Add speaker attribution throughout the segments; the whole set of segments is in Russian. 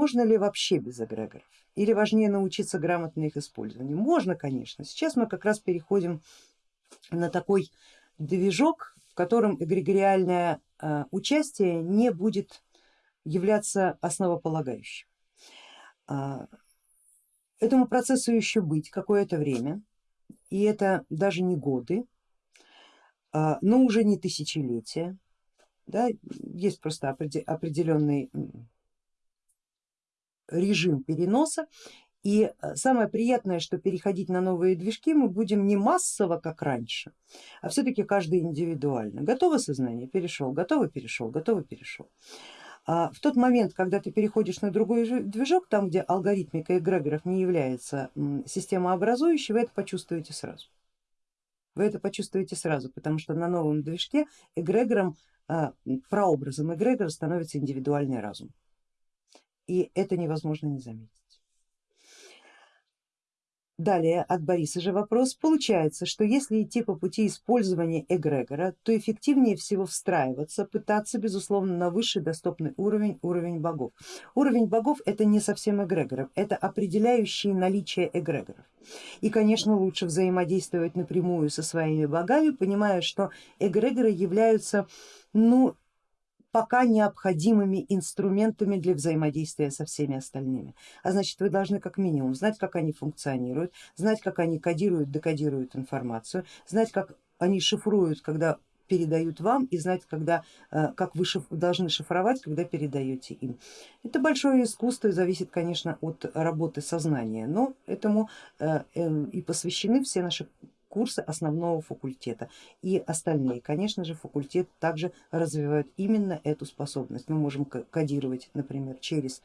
Speaker 1: Можно ли вообще без эгрегоров? Или важнее научиться грамотно их использованию? Можно, конечно. Сейчас мы как раз переходим на такой движок, в котором эгрегориальное э, участие не будет являться основополагающим. А, этому процессу еще быть какое-то время, и это даже не годы, а, но уже не тысячелетия. Да, есть просто определенный режим переноса и э, самое приятное, что переходить на новые движки мы будем не массово, как раньше, а все-таки каждый индивидуально. Готово сознание, перешел, готово, перешел, готово, перешел. А в тот момент, когда ты переходишь на другой движок, там где алгоритмика эгрегоров не является системообразующей, вы это почувствуете сразу. Вы это почувствуете сразу, потому что на новом движке эгрегором, а, прообразом эгрегора становится индивидуальный разум. И это невозможно не заметить. Далее от Бориса же вопрос. Получается, что если идти по пути использования эгрегора, то эффективнее всего встраиваться, пытаться безусловно на высший доступный уровень, уровень богов. Уровень богов это не совсем эгрегоров, это определяющие наличие эгрегоров. И конечно лучше взаимодействовать напрямую со своими богами, понимая, что эгрегоры являются ну, пока необходимыми инструментами для взаимодействия со всеми остальными. А значит вы должны как минимум знать, как они функционируют, знать, как они кодируют, декодируют информацию, знать, как они шифруют, когда передают вам и знать, когда, э, как вы шиф, должны шифровать, когда передаете им. Это большое искусство и зависит, конечно, от работы сознания, но этому э, эм, и посвящены все наши курсы основного факультета и остальные. Конечно же факультет также развивает именно эту способность. Мы можем кодировать, например, через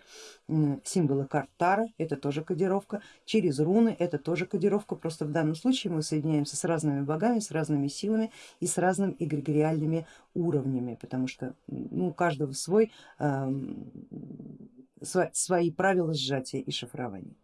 Speaker 1: символы карт Тара, это тоже кодировка, через руны, это тоже кодировка, просто в данном случае мы соединяемся с разными богами, с разными силами и с разными эгрегориальными уровнями, потому что ну, у каждого свой, э, свои правила сжатия и шифрования.